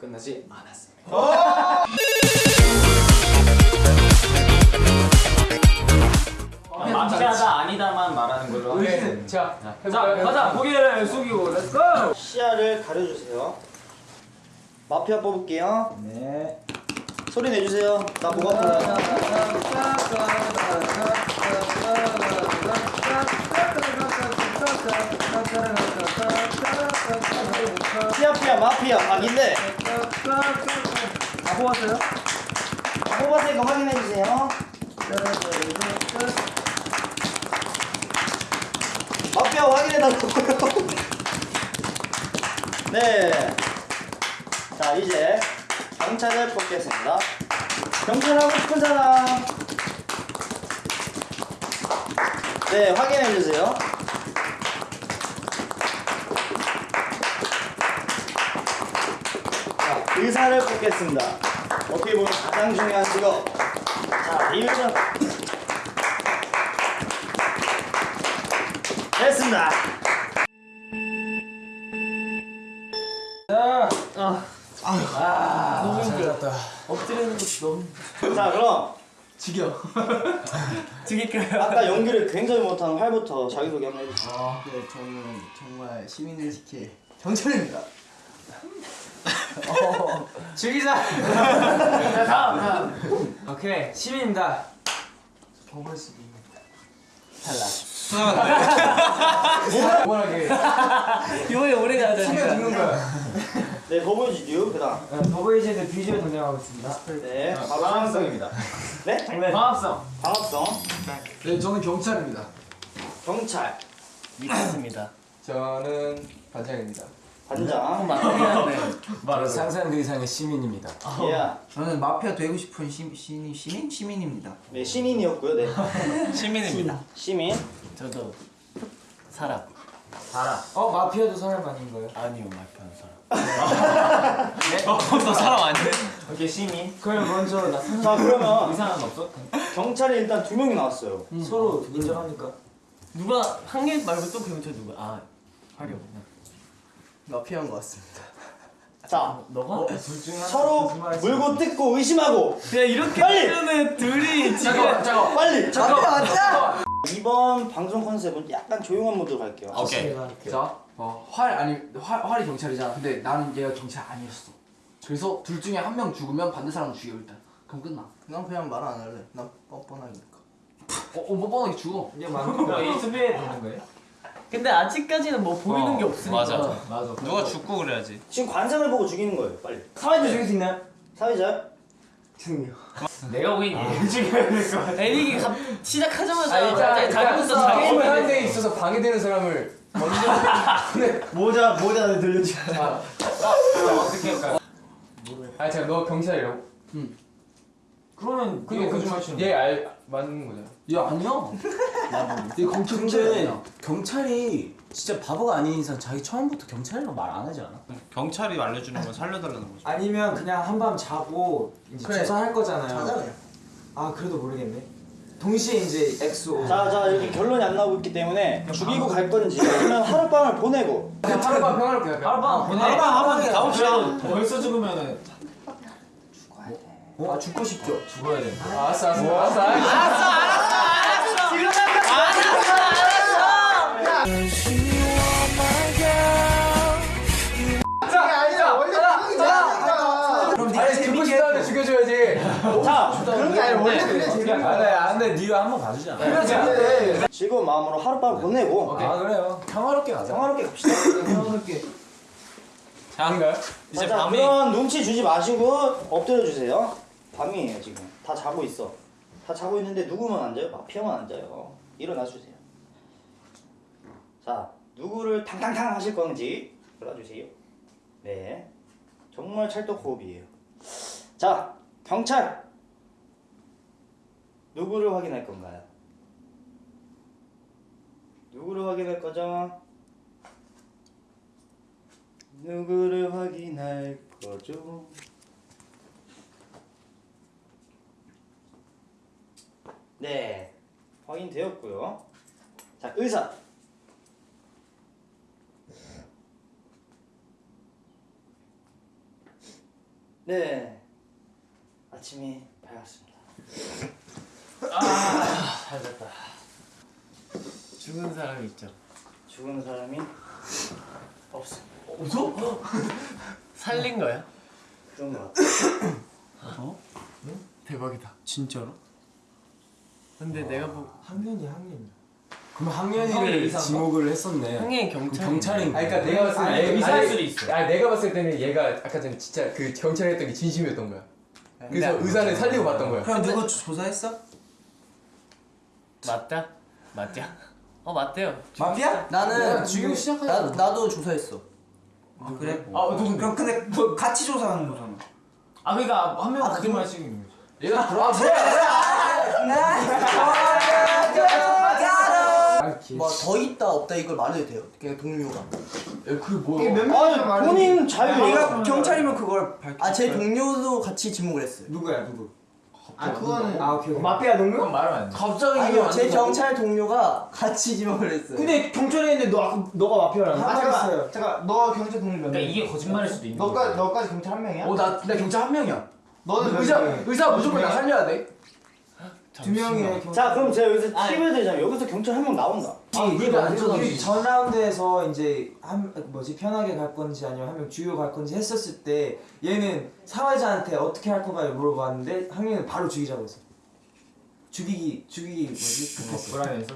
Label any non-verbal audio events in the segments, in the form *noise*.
끝나지 않았습니다. 마피아다 아니다만 말하는 걸로 네. 자, 자? 가자 고개를 숙이고 let's go 시야를 가려주세요. 마피아 뽑을게요. 네 소리 내주세요. 나목 아파요. 시아피아 마피아 각인데 다 뽑았어요? 다 뽑았으니까 확인해주세요. 마피아 확인해달라고요. *laughs* 네. 자 이제 경찰을 뽑겠습니다. 경찰하고 싶은 사람. 네 확인해주세요. 자, 의사를 뽑겠습니다. 어떻게 보면 가장 중요한 직업. 자, 이유는 됐습니다. 너무 힘들었다. 엎드리는 것도 너무 자, 그럼 지겨. *laughs* 죽일까요? 아까 연기를 굉장히 못한 활부터 자기소개 한번 해주세요. 아, 네, 저는 정말 시민을 지킬 경찰입니다. *laughs* 어, 죽이자. 자 다음 다음 오케이 시민입니다. 경찰 탈락. 원하게 이번에 오래 가자 치면 죽는 거야. 네, 더보이즈듀 그다음. 더보이즈드 비주얼 등장하고 있습니다. 네, 바로 방합성입니다. 네, 방합성. 방합성, 네, 저는 경찰입니다. 경찰, 믿습니다. 저는 반장입니다. 반장. *laughs* 상상 그 이상의 시민입니다. 예. 저는 마피아 되고 싶은 시, 시, 시민? 시민입니다. 네, 시민이었고요. 네, *laughs* 시민입니다 시민. 저도 사람 알아. 어 마피아도 사람 아닌가요? 아니요, 말편 사람. *laughs* 네? 또 사람 아니네? 오케이 시민 그럼 먼저 나 상상 자, 그러면 이상한 거 없어? 경찰이 일단 두 명이 나왔어요. 서로 인정합니까? 누가 한 개 말고 또 경찰 누가? 아 화려. 마피아인 것 같습니다. 자, 너가? 둘 중에 하나 서로 물고 뜯고 의심하고 야 이렇게! 하면은 둘이 지금 잠깐만, 잠깐만. 빨리. 마피아 맞자! 이번 방송 컨셉은 약간 조용한 모드로 갈게요. 오케이. 자, 어, 활 아니 활 활이 경찰이잖아. 근데 나는 얘가 경찰 아니었어. 그래서 둘 중에 한 명 죽으면 반대 사람 죽여 일단. 그럼 끝나. 난 그냥 말 안 할래. 난 뻔뻔하니까. 어, 어, 뭐 뻔하게 죽어. 이게 맞는 거 이수비에 되는 거예요? 근데 아직까지는 뭐 보이는 게 없으니까. 맞아. 맞아 누가 죽고 그래야지. 지금 관상을 보고 죽이는 거예요. 빨리. 사회도 죽일 수 있나요? 사회자. 내가 보기엔 얘를 죽여야 될 것 같아 갑 시작하자마자 아니, 일단, 자기부터 자기 게임을 하는 데 있어서 방해되는 사람을 먼저. *laughs* 네. 모자 모자 들려주. 자, 어떻게 할까요? 아니 잠깐 너 경찰이라고? 그러면 그게 이거 그 거짓말 얘알 맞는 거잖아. 야, 아니야. 이 경찰 근데 경찰이 진짜 바보가 아닌 이상 자기 처음부터 경찰이라고 말 안 하지 않아? 경찰이 알려주는 건 살려달라는 거죠. 아니면 그냥 한밤 자고 이제 그래. 조사할 거잖아요 자자 그냥. 아 그래도 모르겠네 동시에 이제 엑소 자, 자 이렇게 결론이 안 나오고 있기 때문에 죽이고 갈 건지 아니면 하룻밤을 보내고 하룻밤 평화롭게? 하룻밤 보내 하룻밤 한번 가봅시다. 벌써 죽으면은 아 죽고 싶죠 죽어야 돼 아, 알았어, 알았어, 알았어. 알았어. 그럼 아니 죽고 싶다는데 죽여줘야지. 자 그런 게 아니라 원래 그래 안돼 안돼 네가 한번 봐주지 않아? 즐거운 마음으로 하룻밤을 보내고 아 그래요. 평화롭게 가자. 평화롭게 갑시다. 자, 이제 자, 밤이 그런 눈치 주지 마시고 엎드려 주세요. 밤이에요 지금. 다 자고 있어. 다 자고 있는데 누구만 앉아요? 마피아만 앉아요. 일어나 주세요. 자 누구를 탕탕탕 하실 건지 골라주세요. 네. 정말 찰떡 호흡이에요. 자 경찰 누구를 확인할 건가요? 누구를 확인할 거죠? 누구를 확인할 거죠? 네, 확인되었고요. 자, 의사. 네. 아침이 밝았습니다. 잘 됐다. 죽은 사람 있죠. 죽은 사람이 없습니다. 살린 거야? 그런 것 같아요. 대박이다. 진짜로? 근데 내가 보 학년이 학년. 그럼 학년이를 의사인가? 지목을 했었네. 그럼 경찰. 경찰인 아니 그러니까 내가 봤을 때 의사일 수도 있어. 아니 내가 봤을 때는 얘가 아까 전에 진짜 그 경찰 했던 게 진심이었던 거야. 그래서 의사는 살리고 봤던 거야. 그럼 누구 조사했어? 맞다. 맞자. *laughs* 어 맞대요. 마피아? 나는 지금 나 나도 조사했어. 아, 그래? 아 누군데? 그럼 근데 뭐 같이 조사하는 거잖아. 아 그러니까 한명 거짓말 치는 거지. 얘가 들어와 뭐야? 뭐더 있다 없다 이걸 말해도 돼요? 그냥 동료가. 그게 뭐야? 아니 본인 자유. 네가 경찰이면 그걸 밝혀. 아 제 동료도 같이 지목을 했어요. 누구야 누구? 아 그거는 아 오케이. 오케이. 마피아 동료? 그건 말하면 안 돼. 갑자기 아니요 제 경찰 동료가 같이 지목을 했어요. 근데 경찰에 있는데 너 아까 너가 마피아라는 아 잠깐 잠깐 너 경찰 동료 몇 그러니까 명? 이게 거짓말일 수도 있는 너까지. 너까지 경찰 한 명이야? 어 나 나 경찰 한 명이야. 너는 몇 의사? 의사 무조건 나 살려야 돼. 두 명이야. 경찰. 자 그럼 제가 여기서 팁을 드리자면 여기서 경찰 한 명 나온다. 이게 안전하지. 전 라운드에서 이제 한 뭐지 편하게 갈 건지 아니면 한 명 주요 갈 건지 했었을 때 얘는 사회자한테 어떻게 할 건가 물어봤는데 학년은 바로 죽이자고 했어. 죽이기 죽이기 뭐지? 급했어. 불안해서.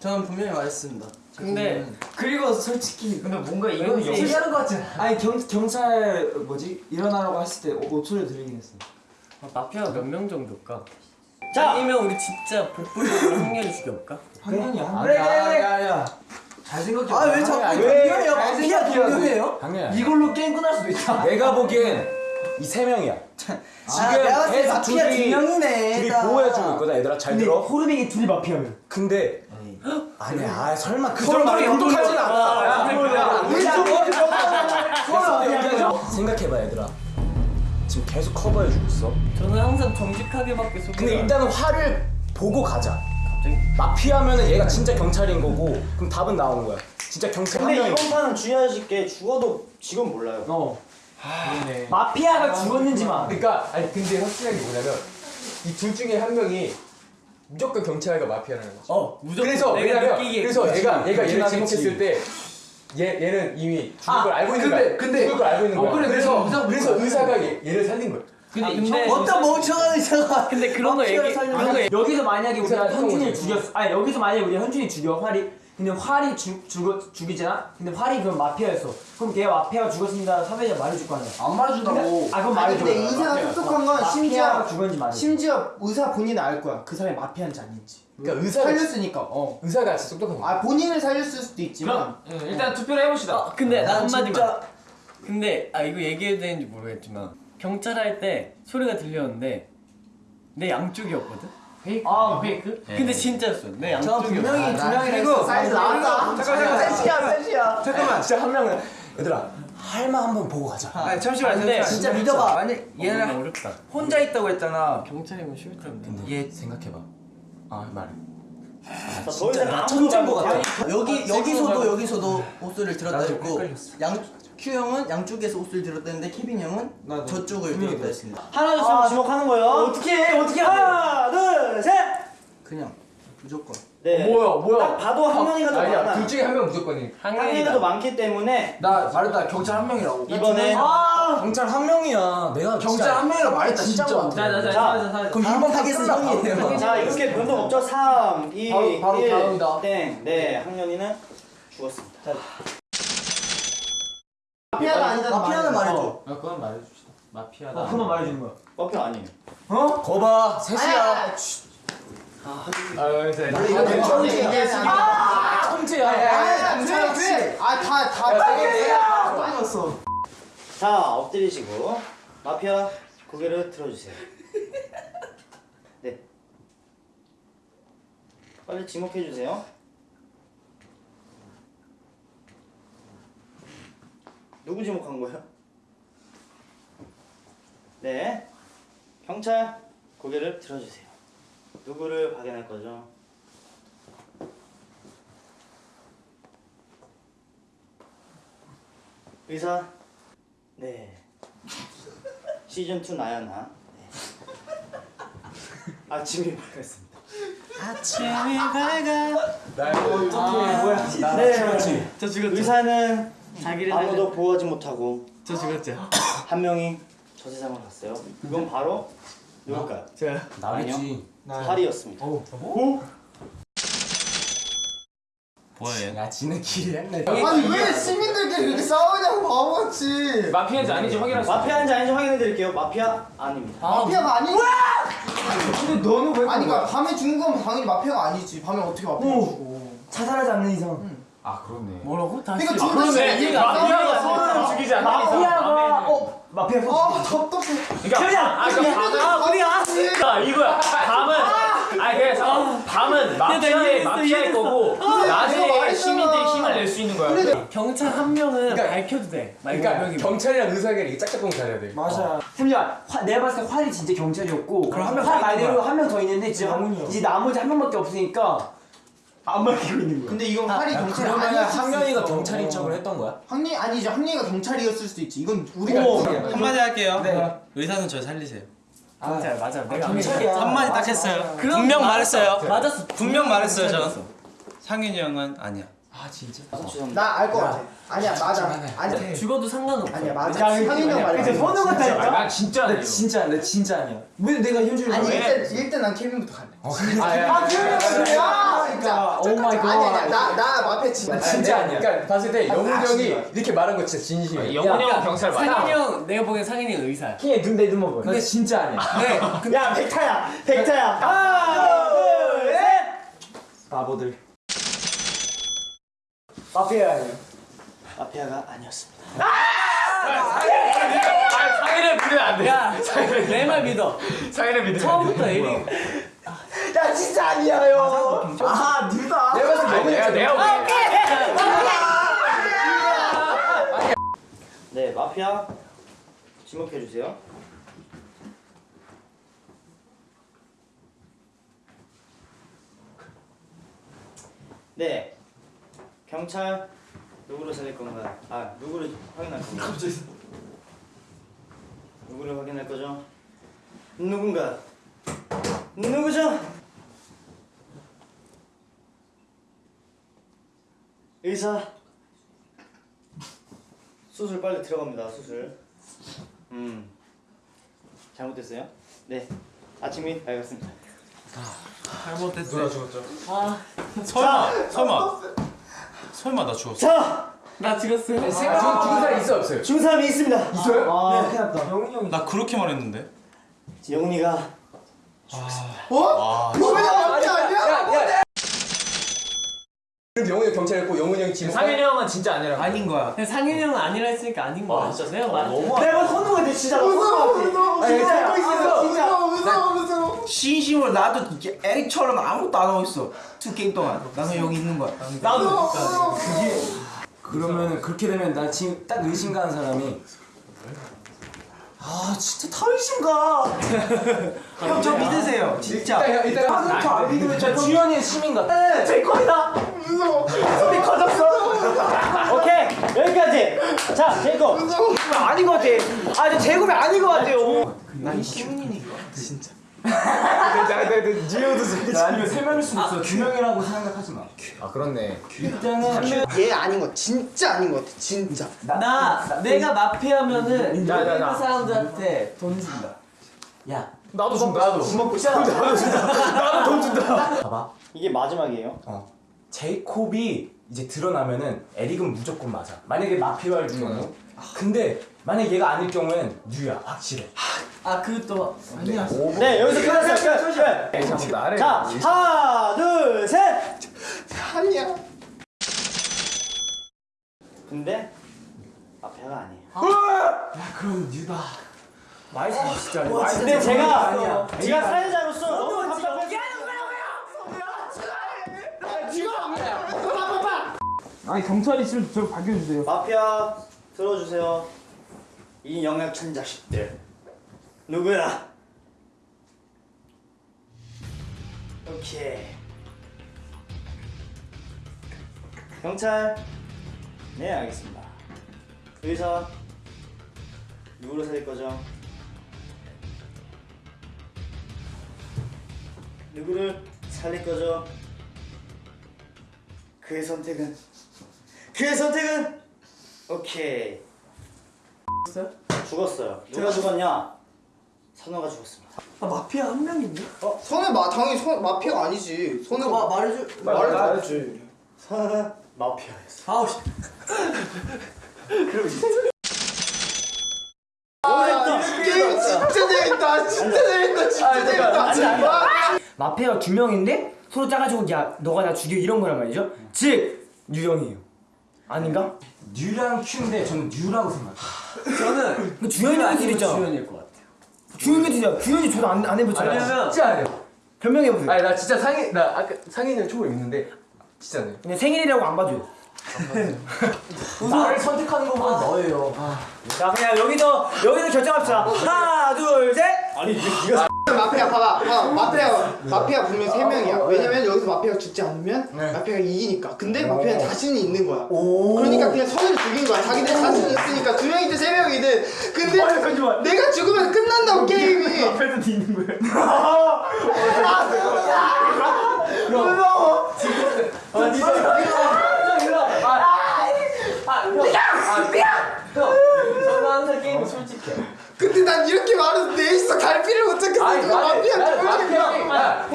저는 분명히 말했습니다. 근데 그리고 솔직히 근데 뭔가 이거는 왠지- 영 하는 거 같지? 아니 경 경찰 뭐지 일어나라고 했을 때 오- 오초를 들리긴 했어. 아, 마피아가 몇명 정도일까? 자 아니면 우리 진짜 복불복으로 학년이 죽여볼까? 학년이 한 그래, 명. 그래, 야야. 잘 생각해. 아왜 자꾸 아니, 동료예요? 마피아 돼. 동료예요? 학년이야. 이걸로 게임 끝날 수도 있다. 내가 보기엔 이 세 명이야. 아, 봤을 때 계속 마피아 두 둘이- 명이네. 둘이 나. 보호해주고 있거든 얘들아 잘 들어. 호르빙이 둘이 마피아면. 근데 아니야 아, 설마 그 정도로 서로 않아. 생각해봐 얘들아. 지금 계속 커버해 주고 있어. 저는 항상 정직하게밖에 소개. 근데 일단은 화를 보고 가자. 갑자기 마피아면은 얘가 진짜 경찰인 거고 그럼 답은 나온 거야. 진짜 경찰 한 근데 명이. 이번 판은 중요하실 게 죽어도 직원 몰라요. 어. 그러네. 마피아가 죽었는지만. 그러니까 아니 근데 확실한 게 뭐냐면 이 둘 중에 한 명이 무조건 경찰과 마피아라는 거지. 어 무조건 그래서 내가 왜냐면 느끼기에 그래서. 얘가 얘가 하겠지. 지목했을 때 얘 얘는 이미 죽을 아, 걸 알고 있는 근데- 거야. 근데- 죽을 걸 알고 있는 어, 거야. 그래, 그래서 그래서 그래서 의사가 얘, 얘를 살린 거야. 근데, 아, 근데 어떤 멍청한 의사가 근데 그런 거 얘기 그런 거 여기서 만약에 우리가 거지. 죽였어. 아니 여기서 만약에 우리가 현준이 죽여 활이. 근데 활이 죽 죽어 죽이잖아. 근데 활이 그럼 마피아였어. 그럼 걔가 마피아가 죽었습니다. 사회자 말해줄 거 아니야. 안 말해준다고. 아 그럼 말해줘. 근데 의사가 똑똑한 건 심지어 죽었는지 말해줘. 심지어 의사 본인은 알 거야 그 사람이 마피아인지 아닌지 그러니까 의사가 살렸으니까 어. 의사가 진짜 똑똑한 거야. 아 본인을 살렸을 수도 있지만 그럼 응, 일단 투표를 해봅시다. 아 근데 나난 한마디만 진짜 근데 아 이거 얘기해도 되는지 모르겠지만 경찰 할 때 소리가 들렸는데 내 양쪽이었거든 fake. 아, fake? 근데 진짜였어 내저 양쪽이었어 분명히 두 명이나 그리고 했어. 사이즈 나왔다 잠깐만 셋이야 셋이야. 잠깐만 진짜 한 명은 얘들아 할만 한번 보고 가자. 아니 잠시만 근데 잠시만. 진짜 믿어봐. 만약 얘는 얘는 어렵다 혼자 있다고 했잖아. 경찰이면 쉬울 텐데 얘 생각해봐. 아 말해. 자, 더 이상 나 천재인 것 같아. 여기 여기서도 여기서도 옷소리를 들었다 헷갈렸어. 양 큐 형은 양쪽에서 옷소리 들었다 했는데 케빈 형은 저쪽을 들었다 했습니다. 하나 둘셋 아. 지목하는 거예요. 어떻게 해? 어떻게 하나 둘 셋. 그냥 무조건. 네. 뭐야 뭐야? 딱 봐도 학년이가 더 아니야 많아. 둘 중에 한 명 무조건이. 학년이가 더 많기 때문에 나 말했다 경찰 한 명이라고. 이번에 경찰 한 명이야. 내가 경찰 진짜 한 명이라고 말했다 진짜. 자자자 자, 자자 그럼 이번 target은 형이에요. 자 이렇게 변동 없죠? 3, 2, 바로- 바로 1, 다음이다. 땡. 네, 학년이는 죽었습니다. 마피아가 아니잖아 마피아는 말해줘. 아, 그건 말해줍시다. 마피아다. 어, 그만 말해주는 거야. 마피아 아니에요. 거봐 셋이야. 아, 이제 천재야. 아다다 빠졌어 자, 엎드리시고 마피아 고개를 들어주세요. 네. 빨리 지목해 주세요. 누구 지목한 거예요? 네. 경찰 고개를 들어주세요. 누구를 확인할 거죠? 의사 네. 시즌 2 나연아. 네. 아침이 밝았습니다. 아침이 밝아. 뭐야? 네. 저 죽었죠. 의사는 자기를 아무도 보호하지 못하고 저 죽었죠. *coughs* 한 명이 저 세상을 갔어요. 그건 바로 누굴까요? 저요. 나겠지. 파리였습니다. 뭐야 얘? 야 지는 길이 했네. 아니 왜 시민들끼리 이렇게 싸우냐고 바보같이. 마피아인지 아닌지 수. 마피아인지 아닌지 확인해 드릴게요. 마피아 아닙니다. 마피아가 아니. 근데 너는 왜 아니 그러니까 밤에 죽은 건 당연히 마피아가 아니지. 밤에 어떻게 마피아 죽어? 자살하지 않는 이상 아 그렇네. 뭐라고? 다시. 그러니까 아, 그러네. 이해가 안 마피아가 않는 이상. 마피아가 어 마피아 아 답답해. 그러니까 아 그러니까 아 우리야. 아 이거야. 밤은 아니 그냥 잠깐 밤은 마피아의 마피아의. 거고 나중에 말했잖아. 시민들이 힘을 낼 수 있는 거야. 경찰 한 명은 그러니까- 밝혀도 돼. 그러니까. 경찰이랑 의사가 이게 짝짝꿍 잘해야 돼. 맞아 잠시만 화, 내가 봤을 때 활이 진짜 경찰이었고 그럼 한명 활더 있는 말대로. 한 명 더 있는데. 이제 나머지 한 명밖에 없으니까 안 밝히고 있는 거야 근데 이건 활이 경찰이 그러면 아니었을 수도 한명이가 있어. 경찰인 척을 했던 거야? 황리 아니죠. 황리가 경찰이었을 수도 있지. 이건 우리가 오. 한마디 할게요. 네. 의사는 저 살리세요. 경찰 맞아. 내가 경찰이야 한마디 딱 맞아, 했어요. 맞아. 분명. 말했어요. 맞았어. 분명 말했어요 저. 경찰이었어. 상윤이 형은 아니야. 아 진짜? 아, 죄송합니다. 나알 것 같아. 아니야 맞아. 아니야. 죽어도 상관없어. 아니야 맞아. 상인이 형 말해. 근데 선우? 난 진짜 나 아니에요. 진짜 나 진짜 아니야 왜 내가 현준이 아니 왜? 일단 일단 난 케빈부터 갈래. 아 케빈 그래야 진짜. 오 마이 갓. 나나 마피아 진짜. 나 진짜 아니야 그러니까 봤을 때 영훈 아, 형이 씨발. 이렇게 말한 거 진짜 진심이야. 영훈이 형 경찰 맞아. 상인이 형 내가 보기엔 상인이 형 의사야. 킹의 눈내눈 먹어 근데 진짜 아니야 *laughs* 네. 야 백타야. 백타야. 하나 둘 셋 바보들 마피아 마피아가 아니었습니다. 아 상인을 믿으면 안 돼. 야, 내말 믿어. 상인을 믿으면 안 돼. 처음부터 에릭. 야 진짜 아니야요. 아 누다. 내가 봤을 때 내가 내가 보기엔 네 마피아 지목해 주세요. 네 경찰 누구를 살릴 건가요? 아 누구를 확인할 건가요? 누구를 확인할 거죠? 누군가 누구죠? 의사 수술 빨리 들어갑니다 수술 음 잘못됐어요? 네 아침이 밝았습니다 누가 죽었죠? 설마 설마 설마 나 죽었어? 자 나 죽었어요. 죽은 죽은 사람 있어 없어요? 죽은 사람이 있습니다 있어요? 아 큰일 났다 영훈이 형이 나 그렇게 말했는데. 영훈이가 어? 너왜나 마피아 아니야? 그래도 영훈이 형 경찰이었고 영훈이 형이 지금 상인이 형은 진짜 아니라고. 아닌 거야. 근데 상인이 형은 아니라 했으니까 아닌 거야. 내가. 내가 선우가 내 진짜 나 무서워 선우 무서워 같아 진짜. 알고 있어, 무서워 무서워 무서워. 진심으로 나도 이렇게 에릭처럼 아무것도 안 하고 있어. 두 게임 동안. 나는 여기 있는 거야. 나도 그러면 그렇게 되면 나 지금 딱 의심 가는 사람이 아 진짜 다 의심 가. 형 저 믿으세요. 진짜. 일단 일단 아, 저안 믿으면 저 주연이의 시민 같아. 제 거이다 무서워. 소리 커졌어 오케이 여기까지 자 제거 아닌 것 같아 아저 재구매 아닌 것 같아요 난 시민이니까 아니면 세 명일 수도 있어. 두 명이라고 생각하지 마. 아 그렇네. 일단은 얘 아닌 거 진짜 아닌 것 같아 진짜. 나 내가 마피아면은 나, 나, 나. 그 사람들한테 돈 준다. 야 나도 좀 나도. *laughs* 봐봐. 이게 마지막이에요 제이콥이 이제 드러나면은 에릭은 무조건 맞아. 만약에 마피아일 경우. 근데 만약 얘가 아닐 경우엔 뉴야 확실해. 아 그것도 아니야. 네 여기서 끝났어요 끝 나를. 자, 하나, 둘, 셋. 아니야. 근데 마피아가 아니에요. 그럼 뉴다. 말씀 진짜. 근데 제가 제가 사회자 아니 경찰 있으면 저를 밝혀주세요. 마피아 들어주세요. 이 영약천 자식들. 누구야? 오케이. 경찰. 네 알겠습니다. 의사. 누구로 살릴 거죠? 누구를 살릴 거죠? 그의 선택은? 그의 선택은 오케이 죽었어요? 죽었어요 누가 죽었냐? 선호가 죽었습니다 아 마피아 한 명인데? 어 손에 마 당연히 손 마피아가 아니지. 손에 마- 말해줘. 말해줘야지. 선호는 마피아였어 아우 씨. 아 게임 진짜 재밌다. 진짜 재밌다. 진짜 재밌다. 마피아가 두 명인데 서로 짜가지고 야 너가 나 죽여 이런 거란 말이죠. 즉 유영이에요. 아닌가? 뉴랑 큐인데 저는 뉴라고 생각해요. 저는 그길 있잖아. 주연일 것 같아요. 주현이 진짜 주현이 저도 안, 안 해봤잖아. 왜냐면 진짜 안 해요. 변명해 보세요. 아니 나 진짜 상인 나 아까 상인을 초보 있는데 진짜 안 해요. 그냥 생일이라고 안 봐줘요. 나를 선택하는 것보다 너예요. 자 그냥 여기서 여기서 결정합시다. 하나 둘 셋. 마피아 봐봐. 봐 봐. 마피아 마피아 분명 세 명이야. 왜냐면 여기서 마피아가 죽지 않으면 마피아가 이기니까. 근데 마피아는 자신이 있는 거야. 그러니까 그냥 선을 죽인 거야. 자기들 자신이 있으니까 두 명이든 세 명이든. 근데 내가 죽으면 끝난다고 게임이. 앞에서 뒤는 거 예요. 저는 항상 게임 솔직해. 근데 난 이렇게 말해도 내 있어 갈피를 못 잡겠어. 누가 마피아 죽으니까.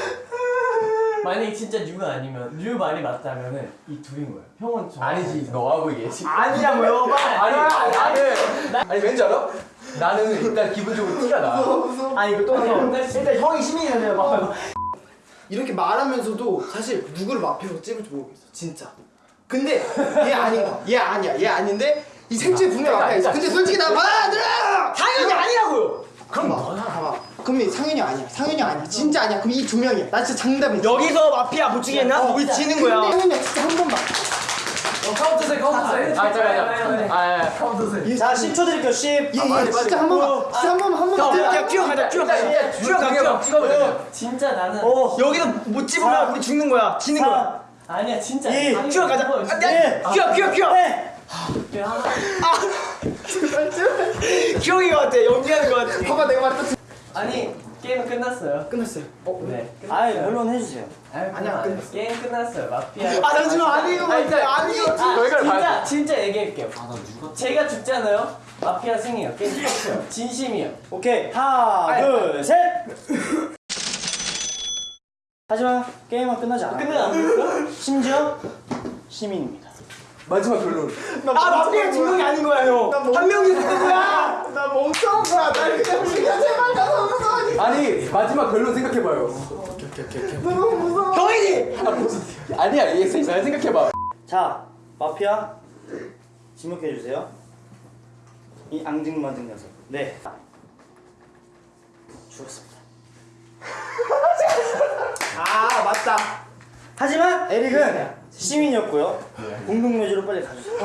만약에 진짜 뉴가 아니면 뉴 말이 맞다면은 이 둘인 거예요. 형은 저 아니지 너하고 얘기해. 아니라고요. 아니 아니 아니 아니 왠지 알아? 나는 일단 기본적으로 티가 나. 아니 이거 또. 일단 형이 시민이잖아요. 막. 이렇게 말하면서도 사실 누구를 마피아로 찝을지 모르겠어 진짜 근데 얘 아닌 거야 얘 아니야 얘 아닌데 이 생체 분명 마피아 있어 근데 솔직히 나 받아들여 당연히 아니라고요. 그럼 봐 봐봐 그럼 이 상현이 아니야 상현이 아니야 진짜 아니야 그럼 이 두 명이야 나 진짜 장담해 여기서 마피아 못 죽이겠나? 어, 우리 지는 거야. 상현이 진짜 한 번만 카운트 세 카운트 세. 아 잠깐만. 아 카운트 세. 자 10초 드릴게요 10 얘, 얘 진짜 한 번만 진짜 한 번만 한 번만 그냥 뛰어가자 뛰어가자. 찍어봐 찍어보자. 진짜 나는 여기서 못 집으면 우리 죽는 거야. 지는 거야. 아니야 진짜. 뛰어가자. 아, 네. 뛰어 뛰어 뛰어. 이거 하나. 기억이 것 같아. 연기하는 것 같아. 봐봐 내가 말했다 아니 게임은 끝났어요. 끝났어요 네. 아이 물론 해주세요 아니야, 끝났어. 게임 끝났어요. 마피아. 아 잠시만 아니에요 아니에요 아, 진짜 진짜 얘기할게요. 제가 죽잖아요. 마피아 승이에요. 게임 끝이에요. *laughs* 진심이에요. 오케이 하나 둘셋 하지만 게임은 끝나지 끝내 안 됐어? 심지어 시민입니다 마지막 결론. 아 마피아 두 명이 아닌 거야 형. 한 명이 거야. 나 멍청한 거야 날 그냥 죽여 제발 나 너무 무서워 아니 마지막 결론 생각해봐요. 너무 무서워 형이지. 아니야 얘 잘 생각해봐. 자 마피아 지목해주세요 이 앙증맞은 녀석 네 죽었습니다 *laughs* 아 맞다 하지만 에릭은 시민이었고요. 공동묘지로 빨리 가주세요.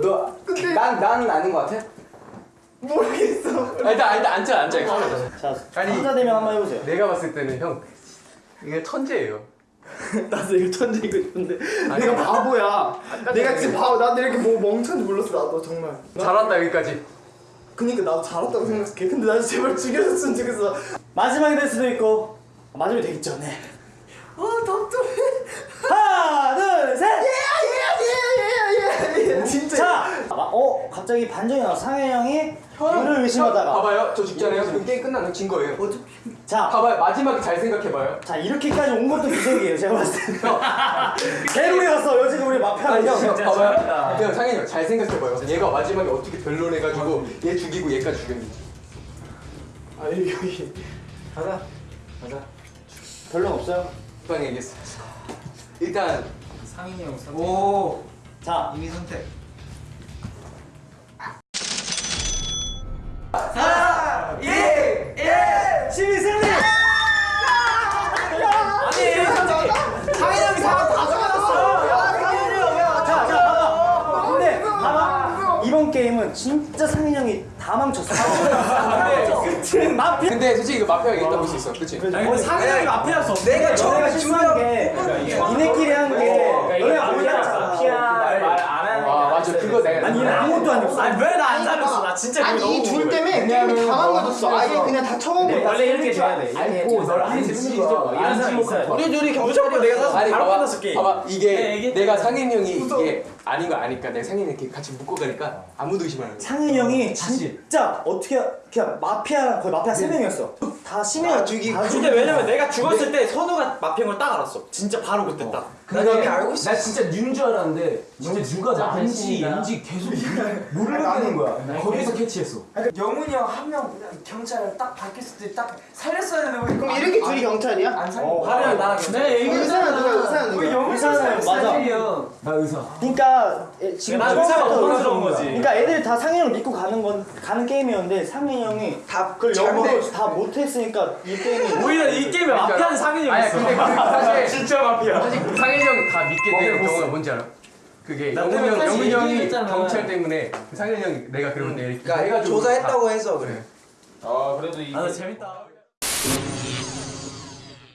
너 난 난 아닌 것 같아? 모르겠어. 아, 일단 일단 앉아 앉아. 자 아니. 혼자 되면 한번 해보세요. 내가 봤을 때는 형 이게 천재예요. *laughs* 나도 이거 천재이고 싶은데. 내가 바보야. 내가 지금 바보. 나도 이렇게 뭐 멍청한지 몰랐어 나도 정말. 잘한다 여기까지. 그니까 나도 잘했다고 생각해 근데 나 제발 죽여줬으면 좋겠어. 마지막이 될 수도 있고 마지막이 되겠죠 네 아 답답해 하나 둘셋 예예예예예 진짜 자, 아, 어 갑자기 반전이 나와 상현 형이 유를 의심하다가 봐봐요 저 죽잖아요. 그럼 게임 끝나면 진 거예요. 자, 봐봐요 마지막에 잘 생각해봐요. 자 이렇게까지 온 것도 기적이에요 제가 봤을 때 *laughs* 개로이었어 여지가 우리 마피아 형, 봐봐요. 형 상현이 형잘 생각해봐요. 얘가 마지막에 어떻게 변론해가지고 얘 죽이고 얘까지 죽였는지. 아 여기 여기 가자 가자 별론 없어요 빵 얘기했어. 일단 상인이 형 선- 오자 이미 선택. 시민 승리. 상현이 형이 사람 다 자, 자, 봐봐. 근데 봐봐. 이번 게임은 진짜 상인 형이 다 망쳤어. 끝은 마피아. 근데 솔직히 이거 마피아가 있다고 볼수 있어. 그치? 아니 상현이 마피아였어. 내가 처음에 실수한 게 니네끼리 한 게 너네 마피아잖아. 마피아 아 맞아 그거 내가 아니 얘는 아무것도 안 했어. 아니 왜나안 살렸어? 나아 진짜 아니 이 둘 때문에 게임이 다너 망가졌어. 아예 그냥 다 처먹은 네. 원래 이렇게 돼야 돼. 알고 널안거 이런 사람 있어요. 우리 둘이 무조건 내가 사서 바로 끝났어 게임. 봐봐 이게 네, 내가 상인 형이 이게 아닌 거 아니까 내가 상인 이렇게 같이 묶고 가니까 아무도 의심 안 거야 상윤이 형이 진짜 어떻게 그냥 마피아 거의 마피아 세 명이었어. 다 심해가 죽이. 근데 왜냐면 내가 죽었을 때 선우가 마피아인 걸 딱 알았어. 진짜 바로 그때 딱. 그다음에 알고 있어. 나 진짜 뉴인 줄 알았는데 진짜 누가 나인지 인지 계속 *laughs* 모르겠는 거야. 거기서 캐치했어. 영훈이 형 한 명 경찰 딱 밝혔을 때 딱 살렸어야 되는데 그럼 이렇게 둘이 경찰이야? 안 살려. 어, 화려한 나랑 네, 의사는 누가 의사는 누가? 의사는 맞아. 나 의사. 그러니까 애- 지금 난 의사가 부담스러운 거지. 그러니까 애들 다 상윤이 형 믿고 가는 건 가는 게임이었는데 상윤이 형이 다 그걸 영어로 다 못했으니까 이 게임이 오히려 이 게임에 마피아는 있어. 근데 그 *laughs* 사실 진짜 마피아. 사실 상인 형이 다 믿게 되는 경우가 뭔지 알아? 그게 나 영훈 때문에 형, 사실 영훈 형이 얘기했잖아. 경찰 때문에 그 상인 형이 내가 그러는데 이렇게 그러니까 조사했다고 다- 해서 그래. 아, 나 재밌다.